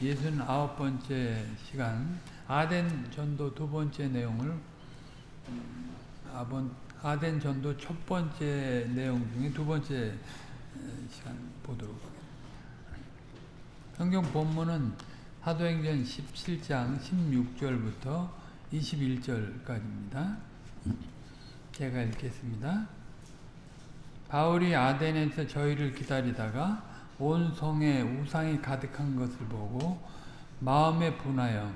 69번째 시간 아덴 전도 두 번째 내용을 음, 아본 아덴 전도 첫 번째 내용 중에 두 번째 시간 보도록 하겠습니다. 성경 본문은 사도행전 17장 16절부터 21절까지입니다. 제가 읽겠습니다. 바울이 아덴에서 저희를 기다리다가 온 성에 우상이 가득한 것을 보고 마음에 분하여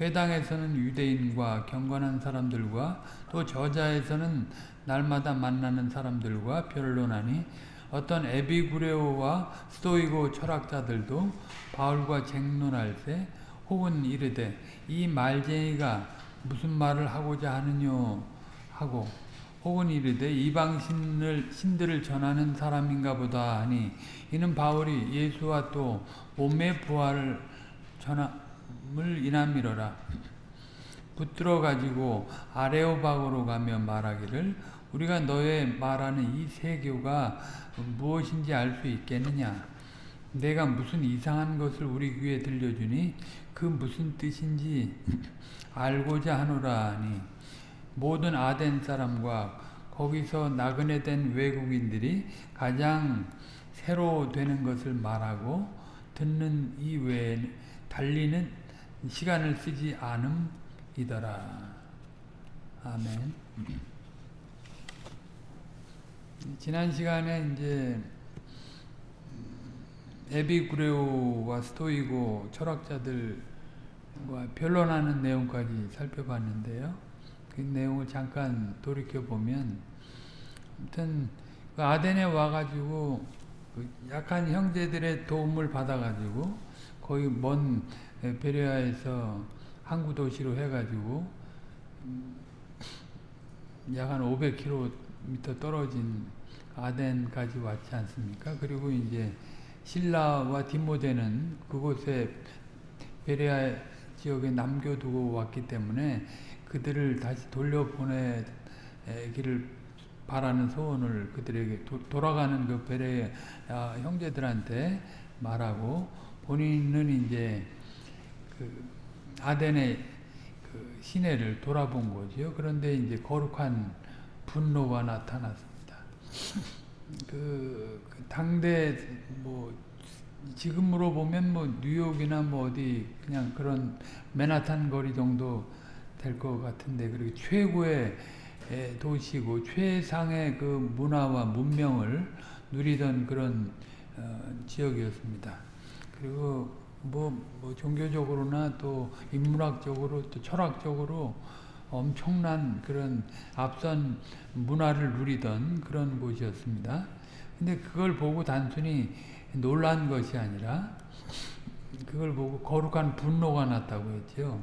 회당에서는 유대인과 경건한 사람들과 또 저자에서는 날마다 만나는 사람들과 변론하니 어떤 에비구레오와 스토이고 철학자들도 바울과 쟁론할 때 혹은 이르되 이 말쟁이가 무슨 말을 하고자 하느뇨 하고 혹은 이르되 이방신을 신들을 전하는 사람인가 보다 하니 이는 바울이 예수와 또 몸의 부활을 전함을 인함이로라. 붙들어 가지고 아레오박으로 가며 말하기를 우리가 너의 말하는 이 세교가 무엇인지 알 수 있겠느냐? 내가 무슨 이상한 것을 우리 귀에 들려주니 그 무슨 뜻인지 알고자 하노라 하니 모든 아덴 사람과 거기서 나그네 된 외국인들이 가장 새로 되는 것을 말하고 듣는 이외에 달리는 시간을 쓰지 않음이더라. 아멘. 지난 시간에 이제 에비구레오와 스토이고 철학자들과 변론하는 내용까지 살펴봤는데요. 그 내용을 잠깐 돌이켜보면 아무튼 그 아덴에 와가지고 그 약한 형제들의 도움을 받아가지고 거의 먼 베레아에서 항구 도시로 해가지고 약 한 500km 떨어진 아덴까지 왔지 않습니까? 그리고 이제 신라와 디모데는 그곳에 베레아 지역에 남겨두고 왔기 때문에 그들을 다시 돌려보내기를 바라는 소원을 그들에게 도, 돌아가는 그 베레 형제들한테 말하고 본인은 이제 그 아덴의 그 시내를 돌아본 거죠. 그런데 이제 거룩한 분노가 나타났습니다. 그, 그 당대 뭐 지금으로 보면 뭐 뉴욕이나 뭐 어디 그냥 그런 맨하탄 거리 정도 될 것 같은데 그리고 최고의 도시고 최상의 그 문화와 문명을 누리던 그런 어, 지역이었습니다. 그리고 뭐, 뭐 종교적으로나 또 인문학적으로 또 철학적으로 엄청난 그런 앞선 문화를 누리던 그런 곳이었습니다. 근데 그걸 보고 단순히 놀란 것이 아니라 그걸 보고 거룩한 분노가 났다고 했죠.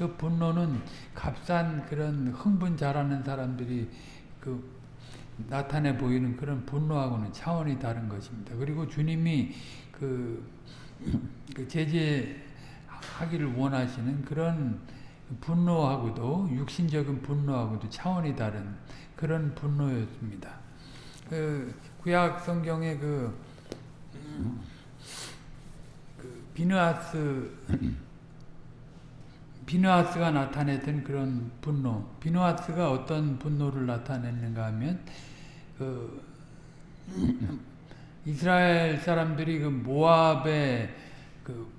그 분노는 값싼 그런 흥분 잘하는 사람들이 그 나타내 보이는 그런 분노하고는 차원이 다른 것입니다. 그리고 주님이 그, 그 제재하기를 원하시는 그런 분노하고도 육신적인 분노하고도 차원이 다른 그런 분노였습니다. 그 구약 성경의 그, 그 비느하스 비누아스가 나타냈던 그런 분노. 비누아스가 어떤 분노를 나타냈는가 하면 그 이스라엘 사람들이 그 모압의 그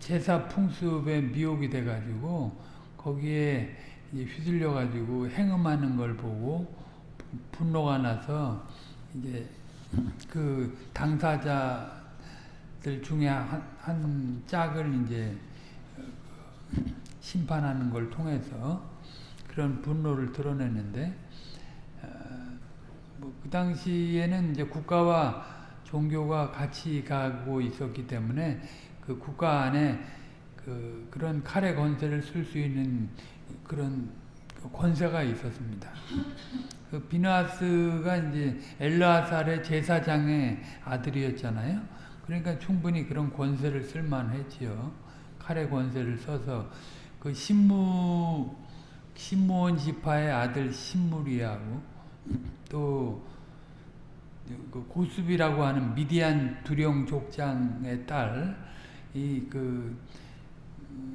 제사 풍습에 미혹이 돼가지고 거기에 휘둘려 가지고 행음하는 걸 보고 분노가 나서 이제 그 당사자들 중에 한, 한 짝을 이제 심판하는 걸 통해서 그런 분노를 드러냈는데 어, 뭐그 당시에는 이제 국가와 종교가 같이 가고 있었기 때문에 그 국가 안에 그 그런 칼의 권세를 쓸 수 있는 그런 권세가 있었습니다. 그 비나스가 이제 엘라살의 제사장의 아들이었잖아요. 그러니까 충분히 그런 권세를 쓸만했지요. 칼의 권세를 써서 그 신무 신무원 지파의 아들 신무리하고 또 그 고수비라고 하는 미디안 두령 족장의 딸, 이그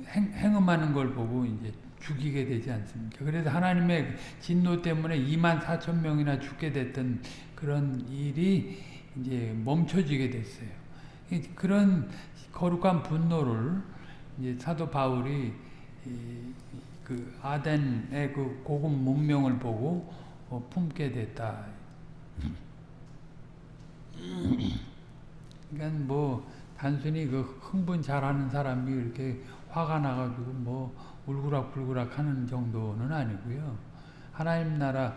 행음하는 걸 보고 이제 죽이게 되지 않습니까? 그래서 하나님의 진노 때문에 2만 4천 명이나 죽게 됐던 그런 일이 이제 멈춰지게 됐어요. 그런 거룩한 분노를 이제 사도 바울이 그 아덴의 그 고급 문명을 보고 어, 품게 됐다. 그러니까 뭐 단순히 그 흥분 잘하는 사람이 이렇게 화가 나가지고 뭐 울그락불그락 하는 정도는 아니고요. 하나님 나라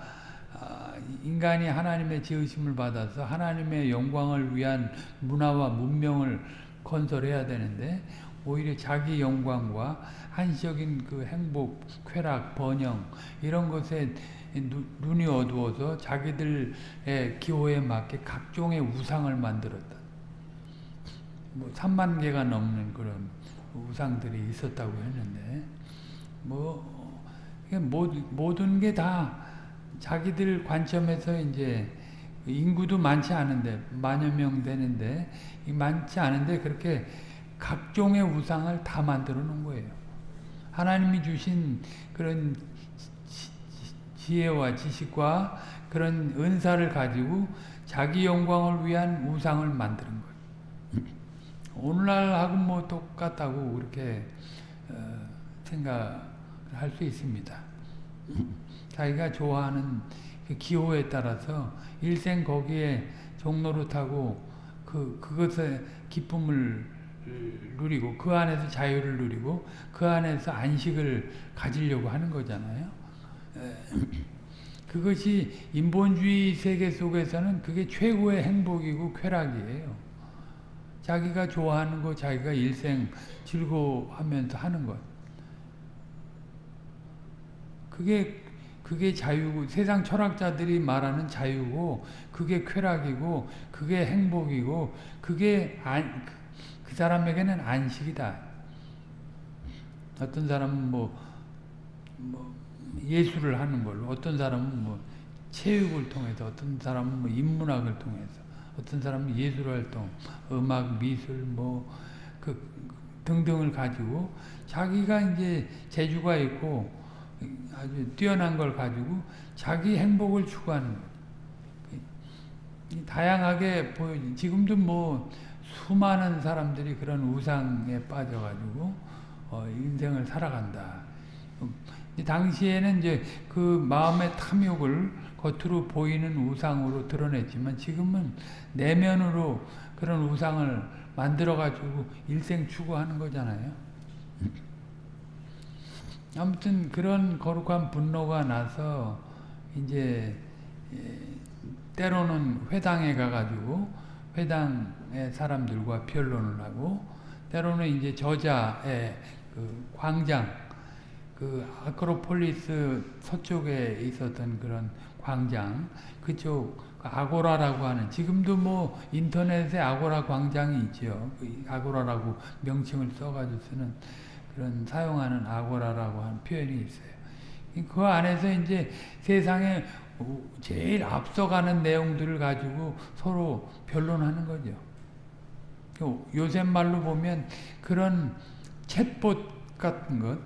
아, 인간이 하나님의 지으심을 받아서 하나님의 영광을 위한 문화와 문명을 건설해야 되는데 오히려 자기 영광과 한시적인 그 행복, 쾌락, 번영 이런 것에 눈이 어두워서 자기들의 기호에 맞게 각종의 우상을 만들었다. 뭐 3만 개가 넘는 그런 우상들이 있었다고 했는데 뭐 모든 게 다 자기들 관점에서 이제 인구도 많지 않은데 만여 명 되는데 많지 않은데 그렇게 각종의 우상을 다 만들어 놓은 거예요. 하나님이 주신 그런 지혜와 지식과 그런 은사를 가지고 자기 영광을 위한 우상을 만드는 거예요. 오늘날하고 뭐 똑같다고 그렇게 어, 생각할 수 있습니다. 자기가 좋아하는 그 기호에 따라서 일생 거기에 종로를 타고 그 그것의 기쁨을 누리고 그 안에서 자유를 누리고 그 안에서 안식을 가지려고 하는 거잖아요. 그것이 인본주의 세계 속에서는 그게 최고의 행복이고 쾌락이에요. 자기가 좋아하는 거, 자기가 일생 즐거워하면서 하는 것. 그게 그게 자유고 세상 철학자들이 말하는 자유고 그게 쾌락이고 그게 행복이고 그게 안, 그 사람에게는 안식이다. 어떤 사람은 뭐, 뭐 예술을 하는 걸로 어떤 사람은 뭐 체육을 통해서 어떤 사람은 뭐 인문학을 통해서 어떤 사람은 예술 활동, 음악, 미술 뭐 그 등등을 가지고 자기가 이제 재주가 있고 아주 뛰어난 걸 가지고 자기 행복을 추구하는 거 다양하게 보여지. 지금도 뭐 수많은 사람들이 그런 우상에 빠져가지고 어, 인생을 살아간다. 당시에는 이제 그 마음의 탐욕을 겉으로 보이는 우상으로 드러냈지만 지금은 내면으로 그런 우상을 만들어가지고 일생 추구하는 거잖아요. 아무튼 그런 거룩한 분노가 나서 이제 예, 때로는 회당에 가가지고 회당의 사람들과 변론을 하고 때로는 이제 저자의 그 광장 그 아크로폴리스 서쪽에 있었던 그런 광장 그쪽 아고라라고 하는 지금도 뭐 인터넷에 아고라 광장이 있죠. 그 아고라라고 명칭을 써가지고 쓰는 그런 사용하는 아고라라고 하는 표현이 있어요. 그 안에서 이제 세상에 제일 앞서가는 내용들을 가지고 서로 변론하는 거죠. 요새 말로 보면 그런 챗봇 같은 것,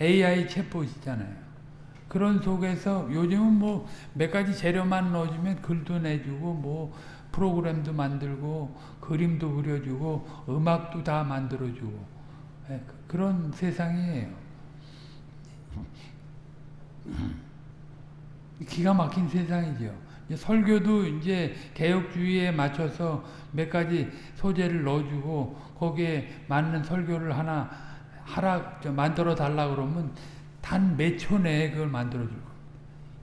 AI 챗봇이잖아요. 그런 속에서 요즘은 뭐 몇 가지 재료만 넣어주면 글도 내주고 뭐 프로그램도 만들고 그림도 그려주고 음악도 다 만들어주고 네, 그런 세상이에요. 기가 막힌 세상이죠. 설교도 이제 개혁주의에 맞춰서 몇 가지 소재를 넣어주고 거기에 맞는 설교를 하나 하라 만들어 달라 그러면 단 몇 초 내에 그걸 만들어 줄 거예요.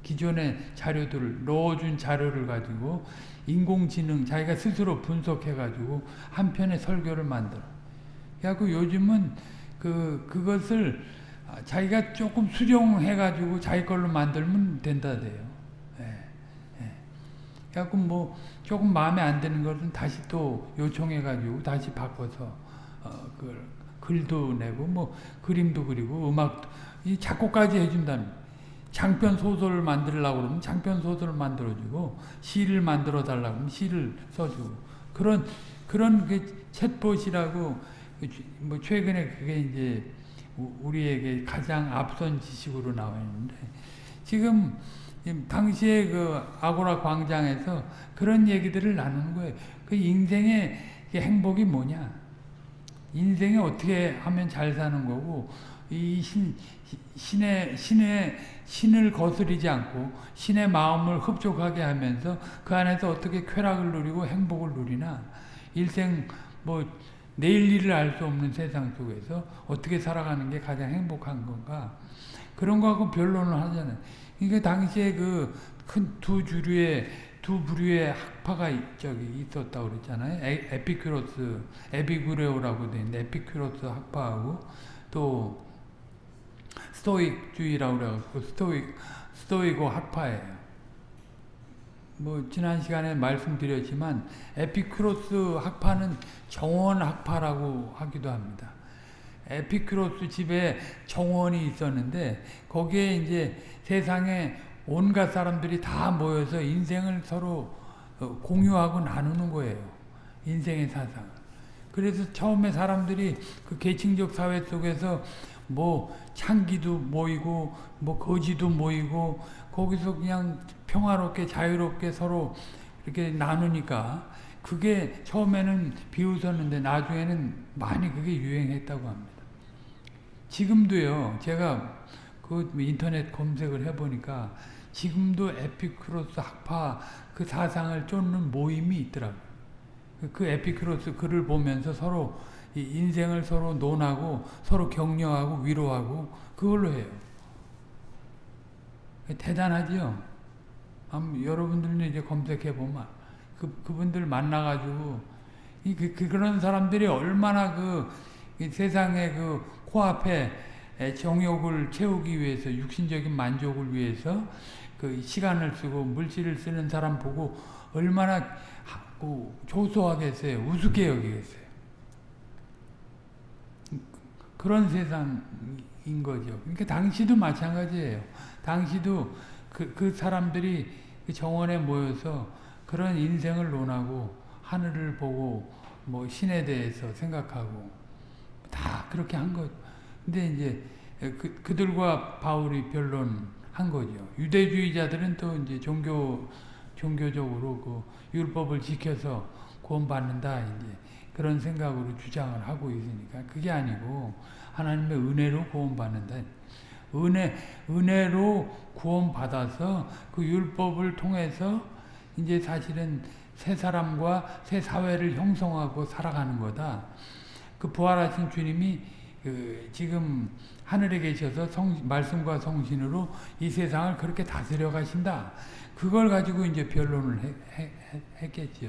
기존의 자료들을 넣어준 자료를 가지고 인공지능 자기가 스스로 분석해 가지고 한 편의 설교를 만들어. 그래갖고 요즘은 그 그것을 자기가 조금 수정해 가지고 자기 걸로 만들면 된다 돼요. 예, 예. 그래갖고 뭐 조금 마음에 안 드는 것은 다시 또 요청해 가지고 다시 바꿔서 어, 그걸 글도 내고 뭐 그림도 그리고 음악도 이 작곡까지 해준다는 장편 소설을 만들려고 그러면 장편 소설을 만들어주고 시를 만들어 달라고 하면 시를 써주고 그런 그런 그 챗봇이라고 뭐 최근에 그게 이제 우리에게 가장 앞선 지식으로 나와 있는데 지금 당시에 그 아고라 광장에서 그런 얘기들을 나누는 거예요. 그 인생의 행복이 뭐냐? 인생에 어떻게 하면 잘 사는 거고 이 신, 신의 신의 신을 거스리지 않고 신의 마음을 흡족하게 하면서 그 안에서 어떻게 쾌락을 누리고 행복을 누리나 일생 뭐 내일 일을 알 수 없는 세상 속에서 어떻게 살아가는 게 가장 행복한 건가 그런 거하고 변론을 하잖아요. 그러니까 당시에 그 큰 두 주류의 두 부류의 학파가 저기 있었다고 그랬잖아요. 에, 피큐로스 에비구레오라고 돼 있는데 에피큐로스 학파하고 또 Stoic주의라고 그래갖고 Stoic 스토아 학파예요. 뭐 지난 시간에 말씀드렸지만 에피큐로스 학파는 정원 학파라고 하기도 합니다. 에피큐로스 집에 정원이 있었는데 거기에 이제 세상에 온갖 사람들이 다 모여서 인생을 서로 어, 공유하고 나누는 거예요. 인생의 사상을. 그래서 처음에 사람들이 그 계층적 사회 속에서 뭐 창기도 모이고 뭐 거지도 모이고 거기서 그냥 평화롭게 자유롭게 서로 이렇게 나누니까 그게 처음에는 비웃었는데 나중에는 많이 그게 유행했다고 합니다. 지금도요. 제가 그 인터넷 검색을 해보니까 지금도 에피크로스 학파 그 사상을 쫓는 모임이 있더라고요. 그 에피크로스 글을 보면서 서로 인생을 서로 논하고 서로 격려하고 위로하고 그걸로 해요. 대단하지요. 여러분들도 이제 검색해 보면 그 그분들 만나가지고 이 그, 그, 그런 사람들이 얼마나 그 세상의 그 코앞에 정욕을 채우기 위해서 육신적인 만족을 위해서 그 시간을 쓰고 물질을 쓰는 사람 보고 얼마나 조소하겠어요. 우습게 여기겠어요. 그런 세상인 거죠. 그러니까 당시도 마찬가지예요. 당시도 그, 그 사람들이 그 정원에 모여서 그런 인생을 논하고 하늘을 보고 뭐 신에 대해서 생각하고 다 그렇게 한 거. 근데 이제 그, 그들과 바울이 변론한 거죠. 유대주의자들은 또 이제 종교 종교적으로 그 율법을 지켜서 구원받는다 이제 그런 생각으로 주장을 하고 있으니까 그게 아니고 하나님의 은혜로 구원받는다. 은혜 은혜로 구원받아서 그 율법을 통해서 이제 사실은 새 사람과 새 사회를 형성하고 살아가는 거다. 그 부활하신 주님이 그 지금 하늘에 계셔서 성, 말씀과 성신으로 이 세상을 그렇게 다스려 가신다. 그걸 가지고 이제 변론을 했겠죠.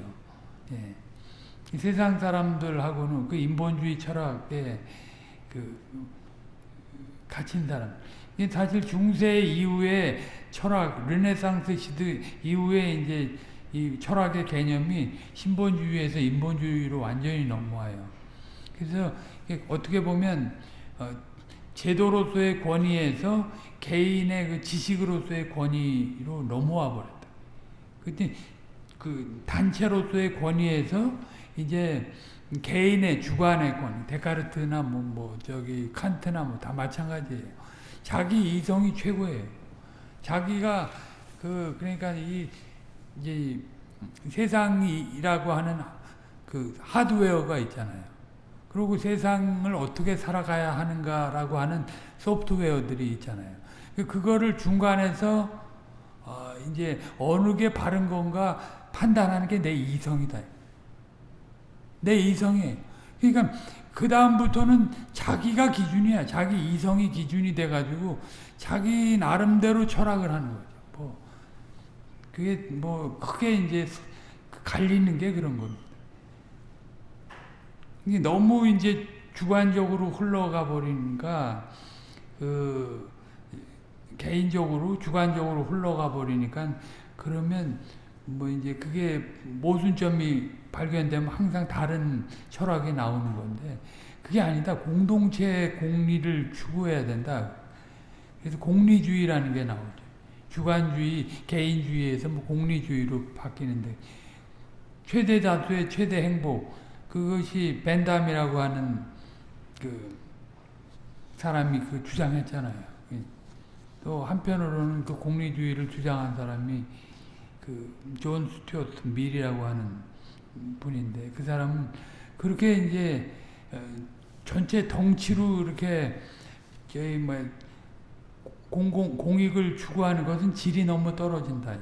예. 세상 사람들하고는 그 인본주의 철학에 그 갇힌 사람. 사실 중세 이후에 철학, 르네상스 시대 이후에 이제 이 철학의 개념이 신본주의에서 인본주의로 완전히 넘어와요. 그래서 어떻게 보면 어 제도로서의 권위에서 개인의 그 지식으로서의 권위로 넘어와 버렸다. 그때 그 단체로서의 권위에서 이제 개인의 주관의 권위, 데카르트나 뭐, 뭐, 저기, 칸트나 뭐 다 마찬가지예요. 자기 이성이 최고예요. 자기가 그, 그러니까 이, 이제 세상이라고 하는 그 하드웨어가 있잖아요. 그리고 세상을 어떻게 살아가야 하는가라고 하는 소프트웨어들이 있잖아요. 그, 그거를 중간에서 어 이제 어느 게 바른 건가 판단하는 게 내 이성이다. 내 이성이. 그러니까 그 다음부터는 자기가 기준이야. 자기 이성이 기준이 돼가지고 자기 나름대로 철학을 하는 거죠. 뭐 그게 뭐 크게 이제 갈리는 게 그런 겁니다. 이게 너무 이제 주관적으로 흘러가 버리니까 그 개인적으로 주관적으로 흘러가 버리니까 그러면 뭐 이제 그게 모순점이 발견되면 항상 다른 철학이 나오는 건데 그게 아니다. 공동체의 공리를 추구해야 된다. 그래서 공리주의라는 게 나오죠. 주관주의, 개인주의에서 뭐 공리주의로 바뀌는데 최대 다수의 최대 행복 그것이 벤담이라고 하는 그 사람이 그 주장했잖아요. 또 한편으로는 그 공리주의를 주장한 사람이 그 존 스튜어트 밀이라고 하는 분인데 그 사람은 그렇게 이제 어, 전체 덩치로 이렇게 저희 뭐 공공 공익을 추구하는 것은 질이 너무 떨어진다.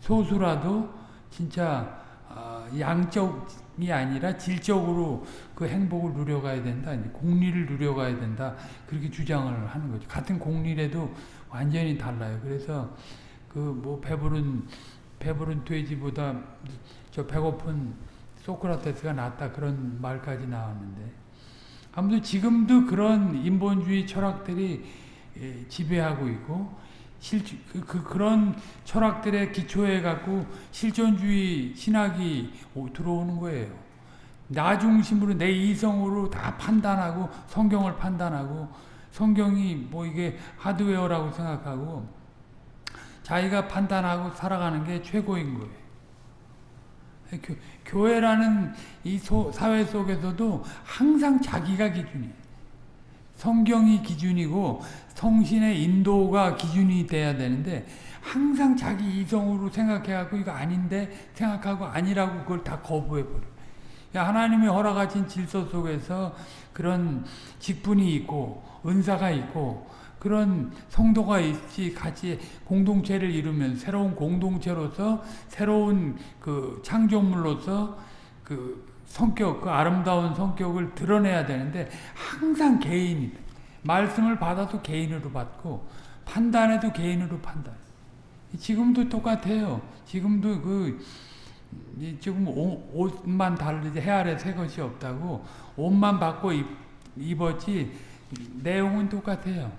소수라도 진짜 어, 양적이 아니라 질적으로 그 행복을 누려가야 된다. 공리를 누려가야 된다. 그렇게 주장을 하는 거죠. 같은 공리라도 완전히 달라요. 그래서 그 뭐 배부른 배부른 돼지보다 저 배고픈 소크라테스가 낫다 그런 말까지 나왔는데 아무튼 지금도 그런 인본주의 철학들이 예, 지배하고 있고 실, 그, 그, 그런 철학들의 기초에 갖고 실존주의 신학이 들어오는 거예요. 나 중심으로 내 이성으로 다 판단하고 성경을 판단하고 성경이 뭐 이게 하드웨어라고 생각하고 자기가 판단하고 살아가는 게 최고인 거예요. 교, 교회라는 이 소, 사회 속에서도 항상 자기가 기준이에요. 성경이 기준이고 성신의 인도가 기준이 돼야 되는데 항상 자기 이성으로 생각해갖고 이거 아닌데 생각하고 아니라고 그걸 다 거부해버려. 하나님이 허락하신 질서 속에서 그런 직분이 있고 은사가 있고 그런 성도가 있지 같이 공동체를 이루면 새로운 공동체로서 새로운 그 창조물로서 그 성격, 그 아름다운 성격을 드러내야 되는데 항상 개인이 말씀을 받아도 개인으로 받고 판단해도 개인으로 판단. 지금도 똑같아요. 지금도 그 지금 옷만 다르지 해 아래 새 것이 없다고 옷만 받고 입, 입었지 내용은 똑같아요.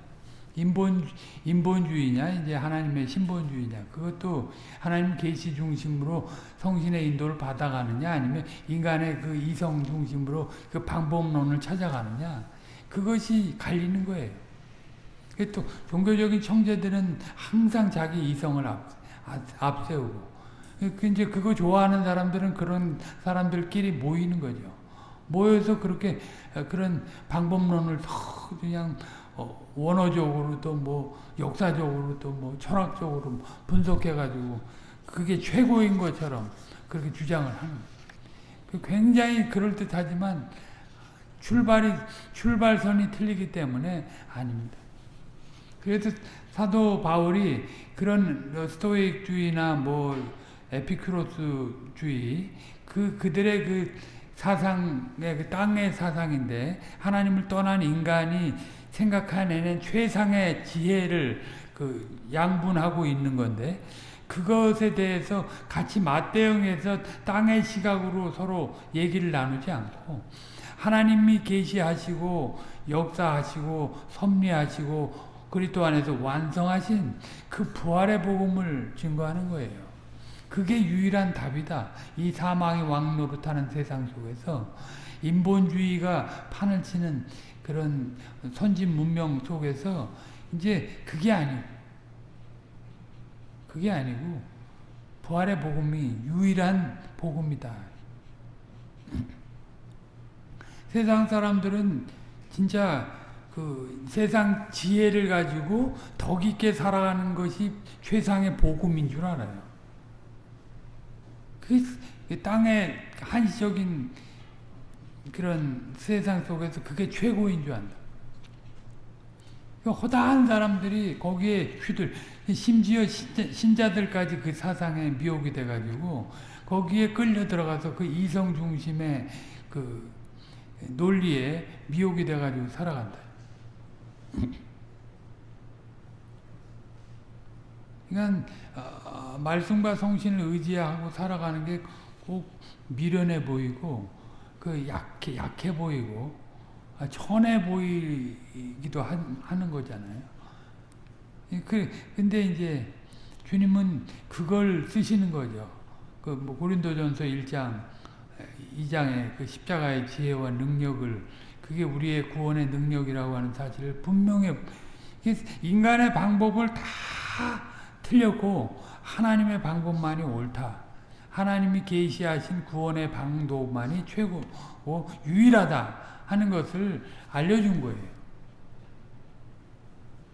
인본 인본주의냐 이제 하나님의 신본주의냐 그것도 하나님 계시 중심으로 성신의 인도를 받아가느냐 아니면 인간의 그 이성 중심으로 그 방법론을 찾아가느냐 그것이 갈리는 거예요. 또 종교적인 청제들은 항상 자기 이성을 앞, 앞세우고 그 이제 그거 좋아하는 사람들은 그런 사람들끼리 모이는 거죠. 모여서 그렇게 그런 방법론을 그냥 어, 원어적으로 또뭐 역사적으로 또뭐 철학적으로 분석해가지고 그게 최고인 것처럼 그렇게 주장을 하는 그 굉장히 그럴듯하지만 출발이 출발선이 틀리기 때문에 아닙니다. 그래서 사도 바울이 그런 스토익주의나 뭐 에피크로스주의 그 그들의 그 사상의 그 땅의 사상인데 하나님을 떠난 인간이 생각하는 최상의 지혜를 그 양분하고 있는 건데 그것에 대해서 같이 맞대응해서 땅의 시각으로 서로 얘기를 나누지 않고 하나님이 계시하시고 역사하시고 섭리하시고 그리스도 안에서 완성하신 그 부활의 복음을 증거하는 거예요. 그게 유일한 답이다. 이 사망의 왕노릇하는 세상 속에서 인본주의가 판을 치는 그런 선진 문명 속에서 이제 그게 아니고 그게 아니고 부활의 복음이 유일한 복음이다. 세상 사람들은 진짜 그 세상 지혜를 가지고 더 깊게 살아가는 것이 최상의 복음인 줄 알아요. 그 땅의 한시적인 그런 세상 속에서 그게 최고인 줄 안다. 그 허다한 사람들이 거기에 휘들 심지어 신자, 들까지 그 사상에 미혹이 돼가지고 거기에 끌려 들어가서 그 이성 중심의 그 논리에 미혹이 돼가지고 살아간다. 그러니까 어, 말씀과 성신을 의지하고 살아가는 게 꼭 미련해 보이고 그 약해 약해 보이고 아, 천해 보이기도 하는 거잖아요. 그 근데 이제 주님은 그걸 쓰시는 거죠. 그 뭐 고린도전서 1장 2장의 그 십자가의 지혜와 능력을 그게 우리의 구원의 능력이라고 하는 사실을 분명히 인간의 방법을 다 틀렸고 하나님의 방법만이 옳다. 하나님이 계시하신 구원의 방도만이 최고고 유일하다 하는 것을 알려준 거예요.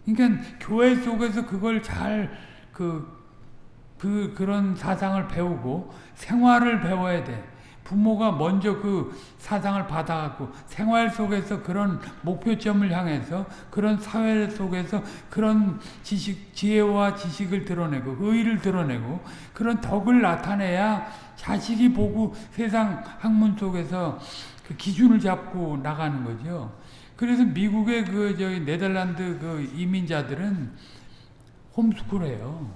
그러니까 교회 속에서 그걸 잘 그, 그, 그런 사상을 배우고 생활을 배워야 돼. 부모가 먼저 그 사상을 받아갖고 생활 속에서 그런 목표점을 향해서 그런 사회 속에서 그런 지식, 지혜와 지식을 드러내고 의의를 드러내고 그런 덕을 나타내야 자식이 보고 세상 학문 속에서 그 기준을 잡고 나가는 거죠. 그래서 미국의 그 저기 네덜란드 그 이민자들은 홈스쿨해요.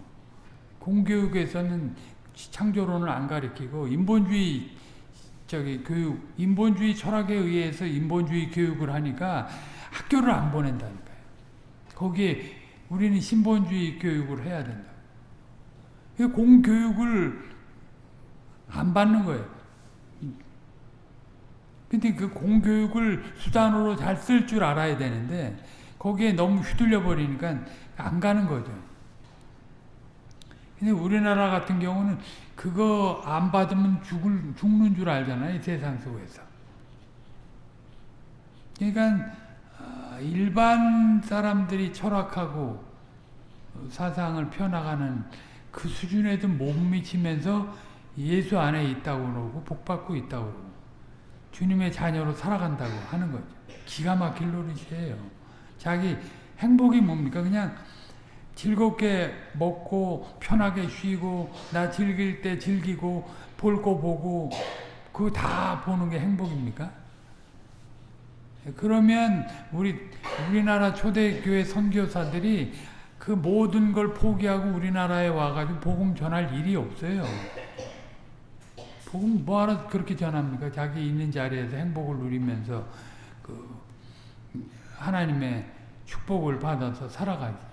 공교육에서는 창조론을 안 가르치고 인본주의 저기 교육 인본주의 철학에 의해서 인본주의 교육을 하니까 학교를 안 보낸다니까요. 거기에 우리는 신본주의 교육을 해야 된다. 공교육을 안 받는 거예요. 근데 그 공교육을 수단으로 잘 쓸 줄 알아야 되는데 거기에 너무 휘둘려 버리니까 안 가는 거죠. 근데 우리나라 같은 경우는 그거 안 받으면 죽을, 죽는 줄 알잖아요. 세상 속에서. 그러니까 일반 사람들이 철학하고 사상을 펴나가는 그 수준에도 못 미치면서 예수 안에 있다고 그러고 복받고 있다고 그러고 주님의 자녀로 살아간다고 하는 거죠. 기가 막힐 노릇이에요. 자기 행복이 뭡니까? 그냥 즐겁게 먹고 편하게 쉬고 나 즐길 때 즐기고 볼 거 보고 그거 다 보는 게 행복입니까? 그러면 우리 우리나라 초대교회 선교사들이 그 모든 걸 포기하고 우리나라에 와가지고 복음 전할 일이 없어요. 복음 뭐하러 그렇게 전합니까? 자기 있는 자리에서 행복을 누리면서 그 하나님의 축복을 받아서 살아가지.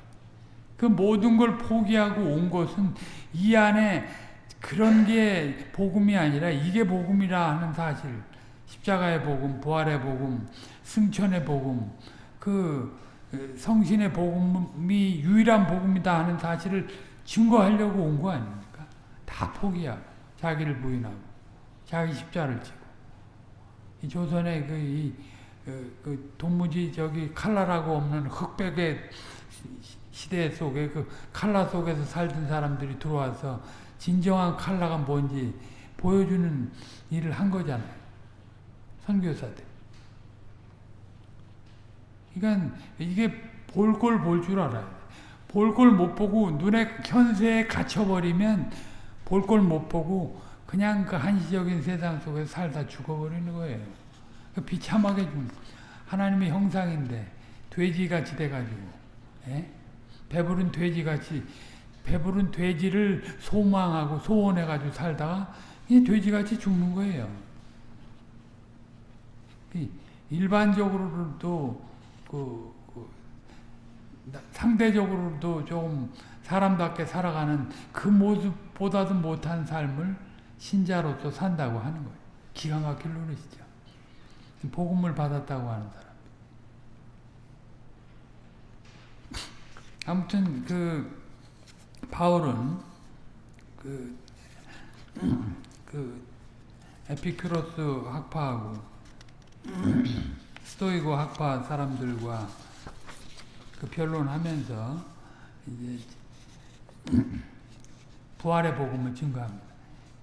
그 모든 걸 포기하고 온 것은 이 안에 그런 게 복음이 아니라 이게 복음이라 하는 사실. 십자가의 복음, 부활의 복음, 승천의 복음, 그 성신의 복음이 유일한 복음이다 하는 사실을 증거하려고 온 거 아닙니까? 다 포기하고 자기를 부인하고 자기 십자를 지고 이 조선의 그, 이, 그, 그 도무지 저기 칼라라고 없는 흑백의 시대 속에 그 칼라 속에서 살던 사람들이 들어와서 진정한 칼라가 뭔지 보여주는 일을 한 거잖아요. 선교사들. 그러니까 이게 볼 걸 볼 줄 알아요. 볼 걸 못 보고 눈에 현세에 갇혀버리면 볼 걸 못 보고 그냥 그 한시적인 세상 속에 살다 죽어버리는 거예요. 그 비참하게 좀 하나님의 형상인데 돼지같이 돼가지고 예? 배부른 돼지같이 배부른 돼지를 소망하고 소원해가지고 살다가 이 돼지같이 죽는 거예요. 일반적으로도 그, 그 상대적으로도 좀 사람답게 살아가는 그 모습보다도 못한 삶을 신자로서 산다고 하는 거예요. 기가 막힐 노릇이죠. 복음을 받았다고 하는 사람. 아무튼 그 바울은 그, 그 에피큐로스 학파하고 스토이고 학파 사람들과 그 변론하면서 이제 부활의 복음을 증거합니다.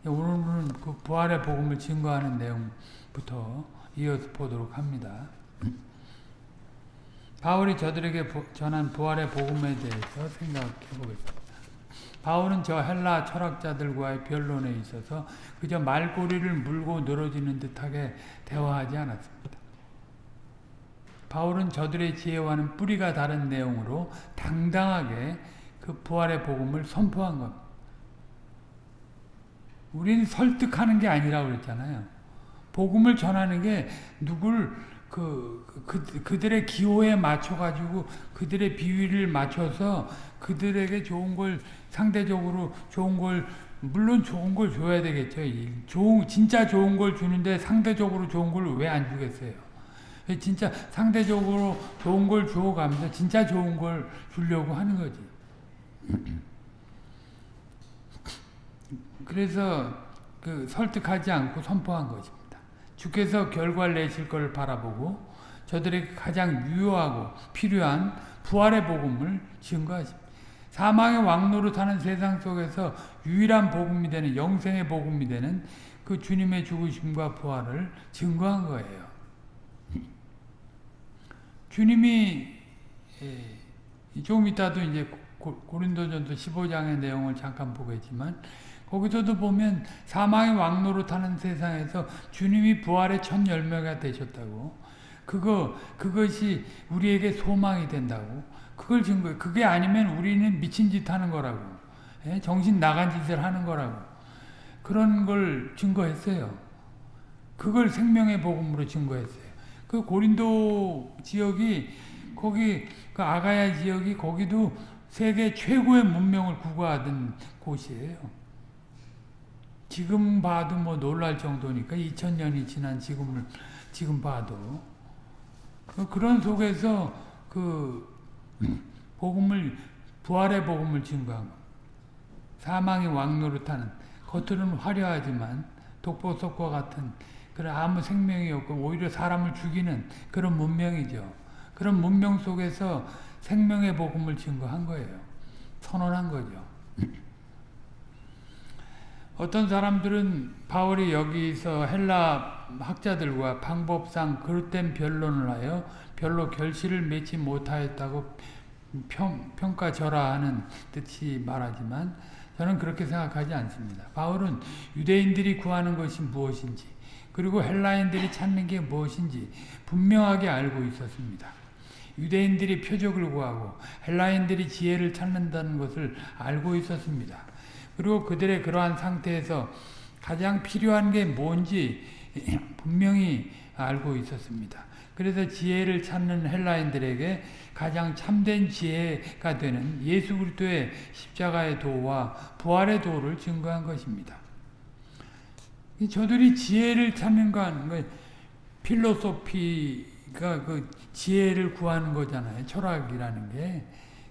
오늘은 그 부활의 복음을 증거하는 내용부터 이어서 보도록 합니다. 바울이 저들에게 전한 부활의 복음에 대해서 생각해 보겠습니다. 바울은 저 헬라 철학자들과의 변론에 있어서 그저 말꼬리를 물고 늘어지는 듯하게 대화하지 않았습니다. 바울은 저들의 지혜와는 뿌리가 다른 내용으로 당당하게 그 부활의 복음을 선포한. 우리는 설득하는 게 아니라고 그랬잖아요. 복음을 전하는 게 누굴 그, 그, 그들의 기호에 맞춰가지고 그들의 비위를 맞춰서 그들에게 좋은 걸 상대적으로 좋은 걸 물론 좋은 걸 줘야 되겠죠. 좋은 진짜 좋은 걸 주는데 상대적으로 좋은 걸 왜 안 주겠어요? 진짜 상대적으로 좋은 걸 주어가면서 진짜 좋은 걸 주려고 하는 거지. 그래서 그 설득하지 않고 선포한 것입니다. 주께서 결과를 내실 걸 바라보고 저들에게 가장 유효하고 필요한 부활의 복음을 증거하십니다. 사망의 왕노릇하는 세상 속에서 유일한 복음이 되는 영생의 복음이 되는 그 주님의 죽으심과 부활을 증거한 거예요. 주님이 예, 조금 이따도 이제 고린도전서 15장의 내용을 잠깐 보겠지만 거기서도 보면 사망의 왕노릇하는 세상에서 주님이 부활의 첫 열매가 되셨다고. 그거 그것이 우리에게 소망이 된다고. 그걸 증거해 그게 아니면 우리는 미친 짓 하는 거라고. 예? 정신 나간 짓을 하는 거라고. 그런 걸 증거했어요. 그걸 생명의 복음으로 증거했어요. 그 고린도 지역이 거기 그 아가야 지역이 거기도 세계 최고의 문명을 구가하던 곳이에요. 지금 봐도 뭐 놀랄 정도니까 2000년이 지난 지금을 지금 봐도 그런 속에서 그 복음을 부활의 복음을 증거한 사망의 왕노릇하는 겉으로는 화려하지만 독보석과 같은 그런 아무 생명이 없고 오히려 사람을 죽이는 그런 문명이죠. 그런 문명 속에서 생명의 복음을 증거한 거예요. 선언한 거죠. 어떤 사람들은 바울이 여기서 헬라 학자들과 방법상 그릇된 변론을 하여 별로 결실을 맺지 못하였다고 평, 평가절하하는 뜻이 말하지만 저는 그렇게 생각하지 않습니다. 바울은 유대인들이 구하는 것이 무엇인지 그리고 헬라인들이 찾는 게 무엇인지 분명하게 알고 있었습니다. 유대인들이 표적을 구하고 헬라인들이 지혜를 찾는다는 것을 알고 있었습니다. 그리고 그들의 그러한 상태에서 가장 필요한 게 뭔지 분명히 알고 있었습니다. 그래서 지혜를 찾는 헬라인들에게 가장 참된 지혜가 되는 예수 그리스도의 십자가의 도와 부활의 도를 증거한 것입니다. 저들이 지혜를 찾는 건뭐 필로소피가 그 지혜를 구하는 거잖아요. 철학이라는 게.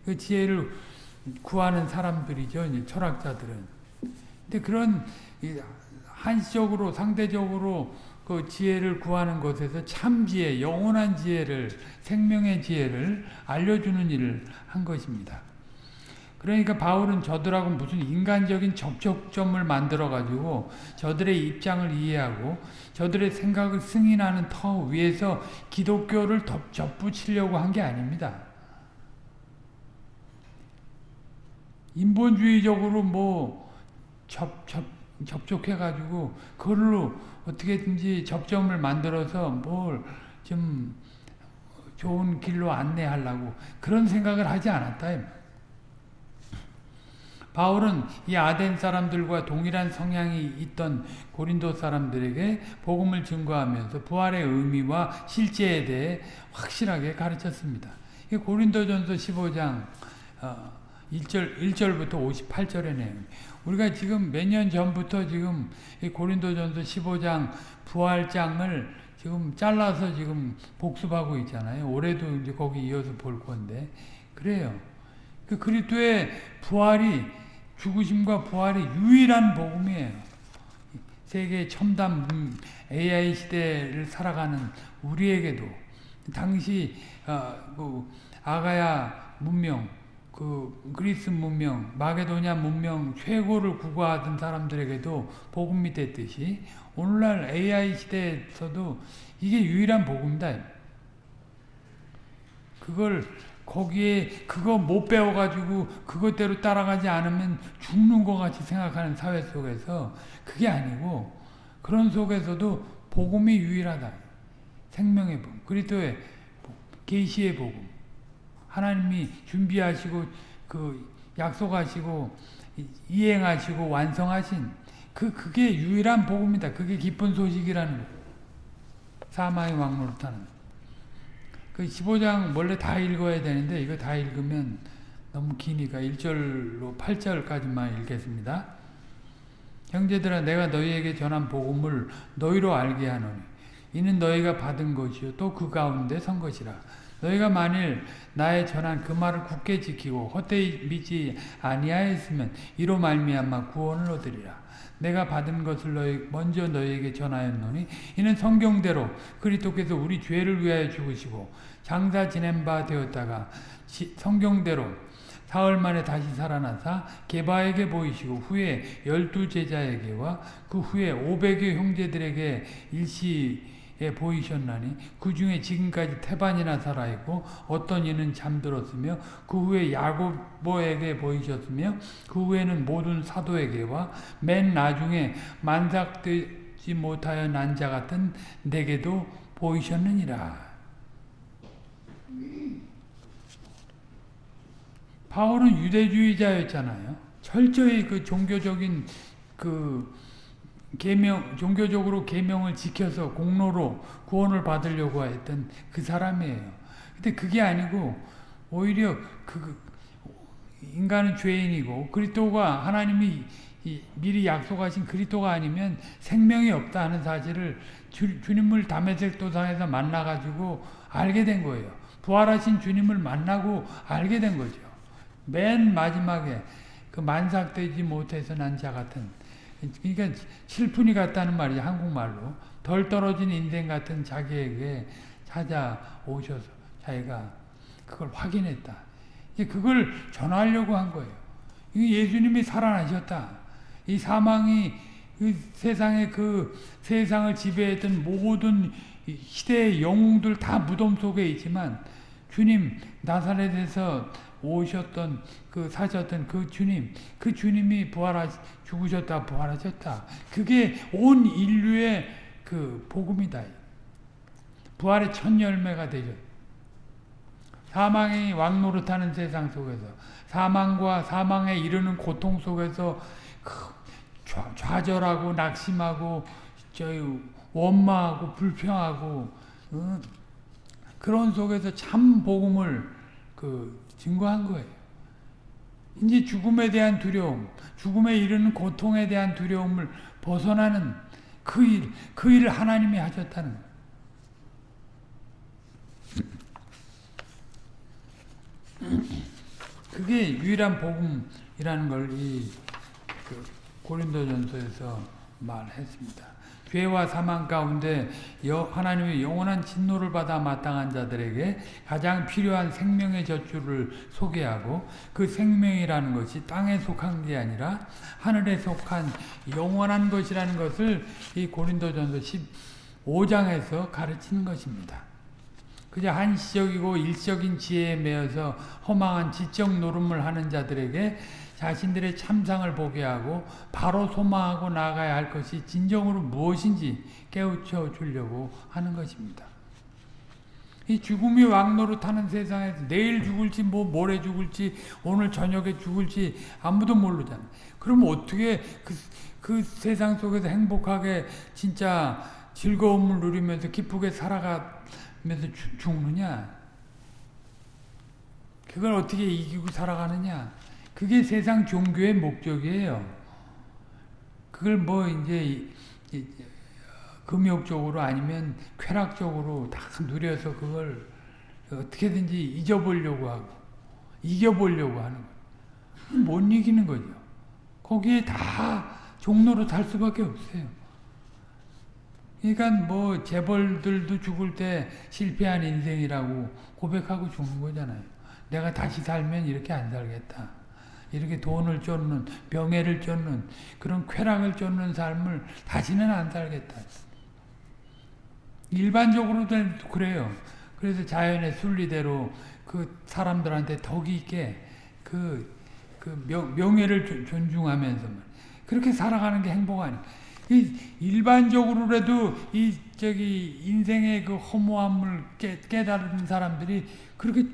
그 지혜를 구하는 사람들이죠. 철학자들은. 근데 그런 한시적으로 상대적으로 그 지혜를 구하는 것에서 참 지혜, 영원한 지혜를 생명의 지혜를 알려주는 일을 한 것입니다. 그러니까 바울은 저들하고 무슨 인간적인 접촉점을 만들어 가지고 저들의 입장을 이해하고 저들의 생각을 승인하는 터 위에서 기독교를 접붙이려고 한 게 아닙니다. 인본주의적으로 뭐 접, 접, 접촉해 가지고 그걸로 어떻게든지 접점을 만들어서 뭘 좀 좋은 길로 안내하려고 그런 생각을 하지 않았다. 바울은 이 아덴 사람들과 동일한 성향이 있던 고린도 사람들에게 복음을 증거하면서 부활의 의미와 실제에 대해 확실하게 가르쳤습니다. 고린도전서 15장 1절, 1절부터 58절의 내용. 우리가 지금 몇 년 전부터 지금 고린도전서 15장 부활장을 지금 잘라서 지금 복습하고 있잖아요. 올해도 이제 거기 이어서 볼 건데. 그래요. 그 그리스도의 부활이 죽으심과 부활이 유일한 복음이에요. 세계 첨단 AI 시대를 살아가는 우리에게도 당시 어, 그 아가야 문명, 그 그리스 문명, 마게도냐 문명 최고를 구가하던 사람들에게도 복음이 됐듯이 오늘날 AI 시대에서도 이게 유일한 복음이다. 그걸 거기에 그거 못 배워가지고 그것대로 따라가지 않으면 죽는 것 같이 생각하는 사회 속에서 그게 아니고 그런 속에서도 복음이 유일하다. 생명의 복음. 그리스도의 계시의 복음. 하나님이 준비하시고 그 약속하시고 이행하시고 완성하신 그 그게 유일한 복음이다. 그게 기쁜 소식이라는 거. 사마의 왕노릇하는 그 15장 원래 다 읽어야 되는데 이거 다 읽으면 너무 기니까 1절로 8절까지만 읽겠습니다. 형제들아 내가 너희에게 전한 복음을 너희로 알게 하노니 이는 너희가 받은 것이요 또 그 가운데 선 것이라. 너희가 만일 나의 전한 그 말을 굳게 지키고 헛되이 믿지 아니하였으면 이로 말미암아 구원을 얻으리라. 내가 받은 것을 너희 먼저 너희에게 전하였노니 이는 성경대로 그리스도께서 우리 죄를 위하여 죽으시고 장사 지낸 바 되었다가 시, 성경대로 사흘 만에 다시 살아나사 게바에게 보이시고 후에 열두 제자에게와 그 후에 오백의 형제들에게 일시 에 보이셨나니 그 중에 지금까지 태반이나 살아있고 어떤 이는 잠들었으며 그 후에 야고보에게 보이셨으며 그 후에는 모든 사도에게와 맨 나중에 만삭되지 못하여 난 자 같은 내게도 보이셨느니라. 바울은 유대주의자였잖아요. 철저히 그 종교적인 그 계명 종교적으로 계명을 지켜서 공로로 구원을 받으려고 했던 그 사람이에요. 근데 그게 아니고 오히려 그 인간은 죄인이고 그리스도가 하나님이 미리 약속하신 그리스도가 아니면 생명이 없다 하는 사실을 주, 주님을 담에색 도상에서 만나가지고 알게 된 거예요. 부활하신 주님을 만나고 알게 된 거죠. 맨 마지막에 그 만삭되지 못해서 난 자 같은 그러니까 실분이 같다는 말이지 한국말로 덜 떨어진 인생 같은 자기에게 찾아오셔서 자기가 그걸 확인했다. 그걸 전하려고 한 거예요. 예수님이 살아나셨다. 이 사망이 그 세상의 그 세상을 지배했던 모든 시대의 영웅들 다 무덤 속에 있지만 주님 나사렛에서 오셨던 그 사셨던 그 주님 그 주님이 부활하 죽으셨다 부활하셨다. 그게 온 인류의 그 복음이다. 부활의 첫 열매가 되죠. 사망이 왕노릇하는 세상 속에서 사망과 사망에 이르는 고통 속에서 좌절하고 낙심하고 원망하고 불평하고 어, 그런 속에서 참 복음을 그 증거한 거예요. 이제 죽음에 대한 두려움, 죽음에 이르는 고통에 대한 두려움을 벗어나는 그 일, 그 일을 하나님이 하셨다는 거예요. 그게 유일한 복음이라는 걸이 그 고린도전서에서 말했습니다. 죄와 사망 가운데 하나님의 영원한 진노를 받아 마땅한 자들에게 가장 필요한 생명의 젖줄을 소개하고 그 생명이라는 것이 땅에 속한 게 아니라 하늘에 속한 영원한 것이라는 것을 이 고린도전서 15장에서 가르치는 것입니다. 그저 한시적이고 일적인 지혜에 매여서 허망한 지적 노름을 하는 자들에게 자신들의 참상을 보게 하고 바로 소망하고 나아가야 할 것이 진정으로 무엇인지 깨우쳐 주려고 하는 것입니다. 이 죽음이 왕노릇하는 세상에서 내일 죽을지 뭐 모레 죽을지 오늘 저녁에 죽을지 아무도 모르잖아. 그럼 어떻게 그, 그 세상 속에서 행복하게 진짜 즐거움을 누리면서 기쁘게 살아가면서 죽느냐? 그걸 어떻게 이기고 살아가느냐? 그게 세상 종교의 목적이에요. 그걸 뭐 이제 금욕적으로 아니면 쾌락적으로 다 누려서 그걸 어떻게든지 잊어보려고 하고 이겨보려고 하는 거예요. 못 이기는 거죠. 거기에 다 종로로 달 수밖에 없어요. 그러니까 뭐 재벌들도 죽을 때 실패한 인생이라고 고백하고 죽는 거잖아요. 내가 다시 살면 이렇게 안 살겠다. 이렇게 돈을 쫓는 명예를 쫓는 그런 쾌락을 쫓는 삶을 다시는 안 살겠다. 일반적으로도 그래요. 그래서 자연의 순리대로 그 사람들한테 덕이 있게 그, 그 명, 명예를 존중하면서 그렇게 살아가는 게 행복 아니 이 일반적으로라도 이 저기 인생의 그 허무함을 깨, 깨달은 사람들이 그렇게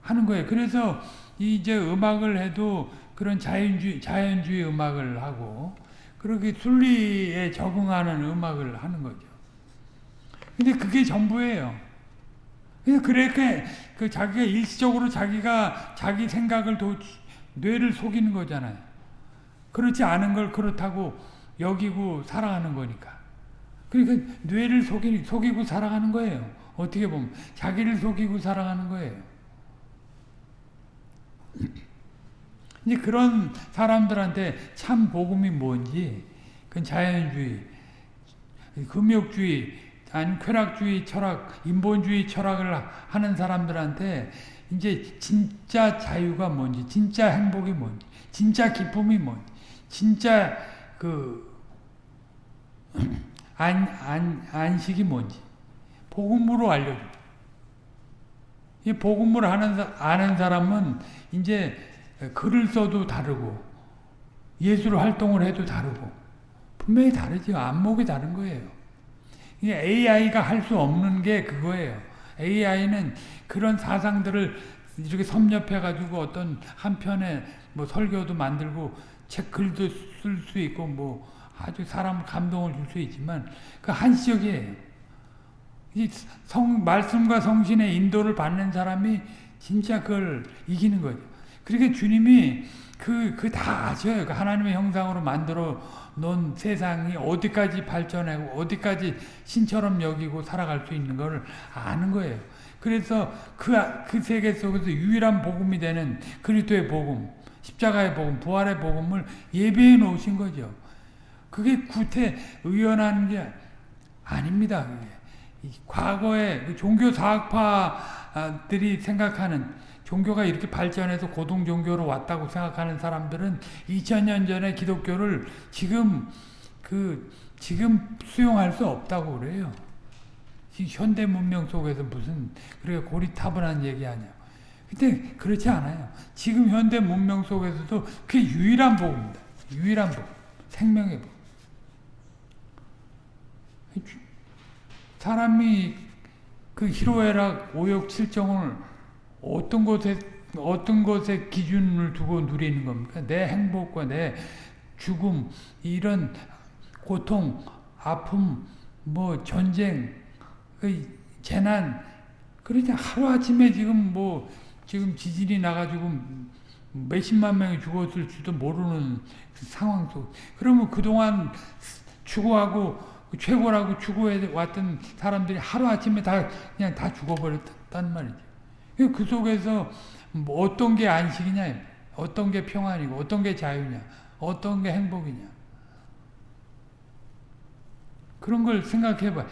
하는 거예요. 그래서 이제 음악을 해도 그런 자연주의, 자연주의 음악을 하고, 그렇게 순리에 적응하는 음악을 하는 거죠. 근데 그게 전부예요. 그렇게 그 자기가 일시적으로 자기가 자기 생각을 도, 뇌를 속이는 거잖아요. 그렇지 않은 걸 그렇다고 여기고 살아가는 거니까. 그러니까 뇌를 속이, 속이고 살아가는 거예요. 어떻게 보면 자기를 속이고 살아가는 거예요. 이제 그런 사람들한테 참 복음이 뭔지 그건 자연주의, 금욕주의, 아니 쾌락주의 철학, 인본주의 철학을 하는 사람들한테 이제 진짜 자유가 뭔지, 진짜 행복이 뭔지, 진짜 기쁨이 뭔지, 진짜 그 안, 안, 안식이 뭔지 복음으로 알려줘. 이 복음을 하는 아는 사람은 이제 글을 써도 다르고 예술 활동을 해도 다르고 분명히 다르죠. 안목이 다른 거예요. AI가 할 수 없는 게 그거예요. AI는 그런 사상들을 이렇게 섭렵해 가지고 어떤 한편의 뭐 설교도 만들고 책 글도 쓸 수 있고 뭐 아주 사람 감동을 줄 수 있지만 그 한시적이에요. 이 성, 말씀과 성신의 인도를 받는 사람이 진짜 그걸 이기는 거죠. 그러니까 주님이 그, 그 다 아셔요. 그 하나님의 형상으로 만들어 놓은 세상이 어디까지 발전하고 어디까지 신처럼 여기고 살아갈 수 있는 걸 아는 거예요. 그래서 그, 그 세계 속에서 유일한 복음이 되는 그리스도의 복음, 십자가의 복음, 부활의 복음을 예배해 놓으신 거죠. 그게 구태 의연한 게 아닙니다. 과거에 그 종교 사학파들이 생각하는 종교가 이렇게 발전해서 고등 종교로 왔다고 생각하는 사람들은 2000년 전에 기독교를 지금 그 지금 수용할 수 없다고 그래요. 현대 문명 속에서 무슨 그렇게 고리타분한 얘기 하냐. 근데 그렇지 않아요. 지금 현대 문명 속에서도 그게 유일한 복입니다. 유일한 복. 생명의 복. 사람이 그 희로애락, 오욕, 칠정을 어떤 것에 어떤 것에 기준을 두고 누리는 겁니까? 내 행복과 내 죽음, 이런 고통, 아픔, 뭐 전쟁, 그 재난, 그러니 하루 아침에 지금 뭐 지금 지진이 나가지고 몇십만 명이 죽었을 지도 모르는 상황 속. 그러면 그동안 추구하고 최고라고 추구해 왔던 사람들이 하루아침에 다 그냥 다 죽어버렸단 말이죠. 그 속에서 뭐 어떤 게 안식이냐, 어떤 게 평안이고, 어떤 게 자유냐, 어떤 게 행복이냐. 그런 걸 생각해 봐.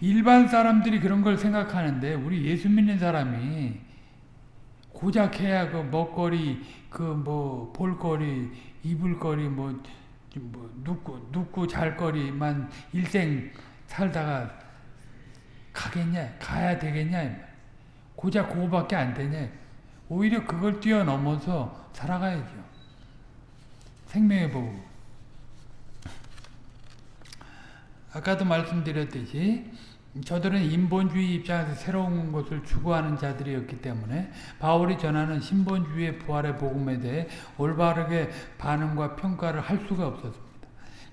일반 사람들이 그런 걸 생각하는데, 우리 예수 믿는 사람이 고작 해야 그 먹거리, 그 뭐 볼거리, 입을거리, 뭐 뭐 눕고 눕고 잘 거리만 일생 살다가 가겠냐 가야 되겠냐 고작 그거밖에 안 되냐 오히려 그걸 뛰어넘어서 살아가야죠. 생명의 복 아까도 말씀드렸듯이 저들은 인본주의 입장에서 새로운 것을 추구하는 자들이었기 때문에 바울이 전하는 신본주의의 부활의 복음에 대해 올바르게 반응과 평가를 할 수가 없었습니다.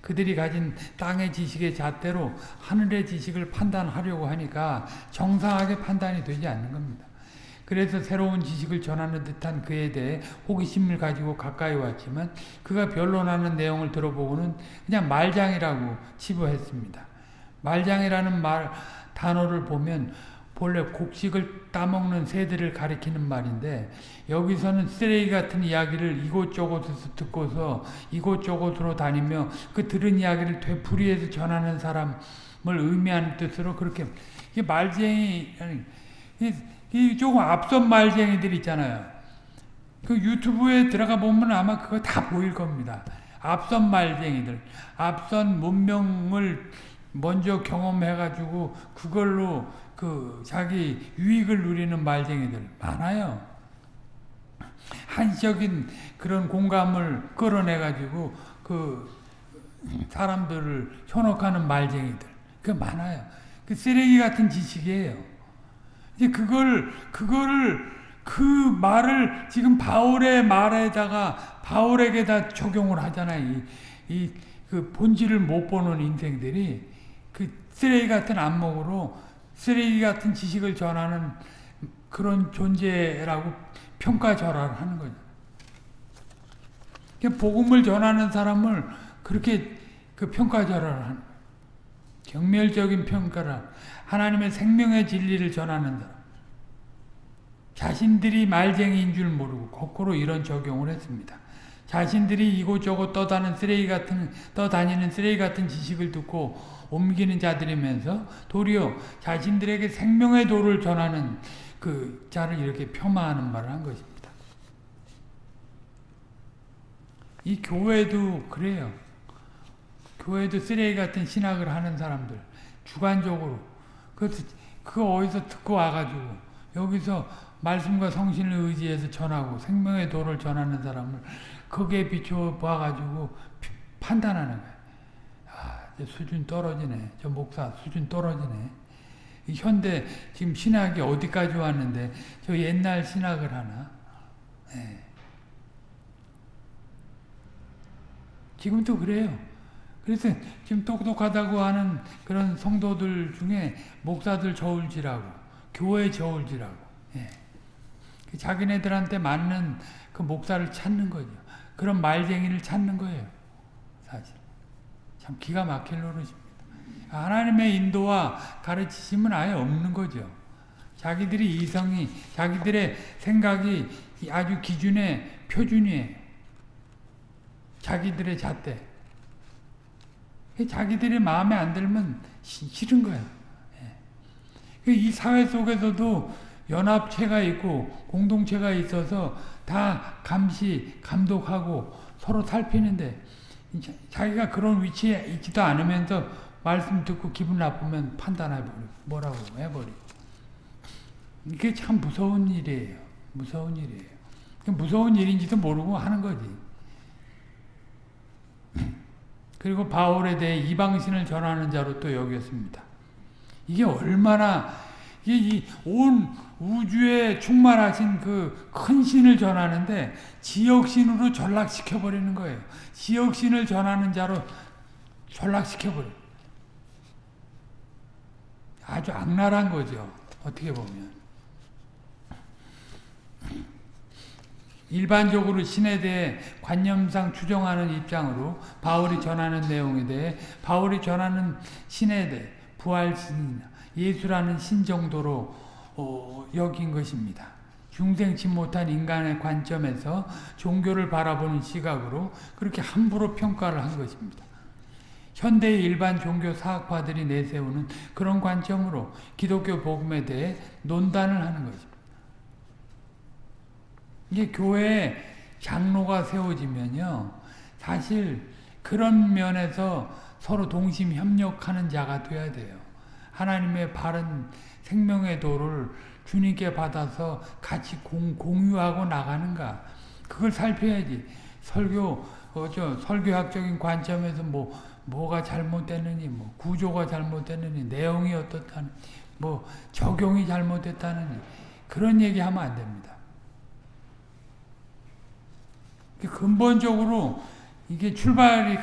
그들이 가진 땅의 지식의 잣대로 하늘의 지식을 판단하려고 하니까 정상하게 판단이 되지 않는 겁니다. 그래서 새로운 지식을 전하는 듯한 그에 대해 호기심을 가지고 가까이 왔지만 그가 변론하는 내용을 들어보고는 그냥 말장이라고 치부했습니다. 말장이라는 말 단어를 보면 본래 곡식을 따먹는 새들을 가리키는 말인데 여기서는 쓰레기 같은 이야기를 이곳저곳에서 듣고서 이곳저곳으로 다니며 그 들은 이야기를 되풀이해서 전하는 사람을 의미하는 뜻으로 그렇게 이 말쟁이 이, 이 조금 앞선 말쟁이들 있잖아요. 그 유튜브에 들어가 보면 아마 그거 다 보일 겁니다. 앞선 말쟁이들, 앞선 문명을 먼저 경험해가지고 그걸로 그 자기 유익을 누리는 말쟁이들 많아요. 한적인 그런 공감을 끌어내가지고 그 사람들을 현혹하는 말쟁이들 그 많아요. 그 쓰레기 같은 지식이에요. 이제 그걸 그거를 그 말을 지금 바울의 말에다가 바울에게 다 적용을 하잖아요. 이, 이 그 본질을 못 보는 인생들이 그 쓰레기 같은 안목으로 쓰레기 같은 지식을 전하는 그런 존재라고 평가절하를 하는 거죠. 복음을 전하는 사람을 그렇게 그 평가절하를 하는. 경멸적인 평가를 하나님의 생명의 진리를 전하는 사람. 자신들이 말쟁이인 줄 모르고 거꾸로 이런 적용을 했습니다. 자신들이 이곳저곳 떠다는 쓰레기 같은 떠다니는 쓰레기 같은 지식을 듣고 옮기는 자들이면서 도리어 자신들에게 생명의 도를 전하는 그 자를 이렇게 폄하하는 말을 한 것입니다. 이 교회도 그래요. 교회도 쓰레기 같은 신학을 하는 사람들 주관적으로 그, 그 어디서 듣고 와가지고 여기서 말씀과 성신을 의지해서 전하고 생명의 도를 전하는 사람을 거기에 비추어 봐가지고 판단하는 거예요. 아, 수준 떨어지네. 저 목사 수준 떨어지네. 현대 지금 신학이 어디까지 왔는데 저 옛날 신학을 하나? 네. 지금도 그래요. 그래서 지금 똑똑하다고 하는 그런 성도들 중에 목사들 저울질하고 교회 저울질하고 예. 자기네들한테 맞는 그 목사를 찾는 거죠. 그런 말쟁이를 찾는 거예요. 사실. 참 기가 막힐 노릇입니다. 하나님의 인도와 가르치심은 아예 없는 거죠. 자기들이 이성이, 자기들의 생각이 아주 기준의 표준이에요. 자기들의 잣대. 자기들이 마음에 안 들면 싫은 거예요. 예. 이 사회 속에서도 연합체가 있고 공동체가 있어서 다 감시, 감독하고 서로 살피는데 자기가 그런 위치에 있지도 않으면서 말씀 듣고 기분 나쁘면 판단해버리고 뭐라고 해버리고 이게 참 무서운 일이에요. 무서운 일이에요. 무서운 일인지도 모르고 하는 거지. 그리고 바울에 대해 이방신을 전하는 자로 또 여겼습니다. 이게 얼마나 이 온 우주에 충만하신 그 큰 신을 전하는데 지역신으로 전락시켜 버리는 거예요. 지역신을 전하는 자로 전락시켜 버려. 아주 악랄한 거죠. 어떻게 보면. 일반적으로 신에 대해 관념상 추정하는 입장으로 바울이 전하는 내용에 대해 바울이 전하는 신에 대해 부활신이나 예수라는 신 정도로 어, 여긴 것입니다. 중생치 못한 인간의 관점에서 종교를 바라보는 시각으로 그렇게 함부로 평가를 한 것입니다. 현대의 일반 종교 사학파들이 내세우는 그런 관점으로 기독교 복음에 대해 논단을 하는 것입니다. 이게 교회에 장로가 세워지면요. 사실 그런 면에서 서로 동심 협력하는 자가 돼야 돼요. 하나님의 바른 생명의 도를 주님께 받아서 같이 공, 공유하고 나가는가. 그걸 살펴야지. 설교, 어, 저, 설교학적인 관점에서 뭐, 뭐가 잘못됐느니, 뭐, 구조가 잘못됐느니, 내용이 어떻다는, 뭐, 적용이 잘못됐다느니, 그런 얘기 하면 안 됩니다. 근본적으로 이게 출발이,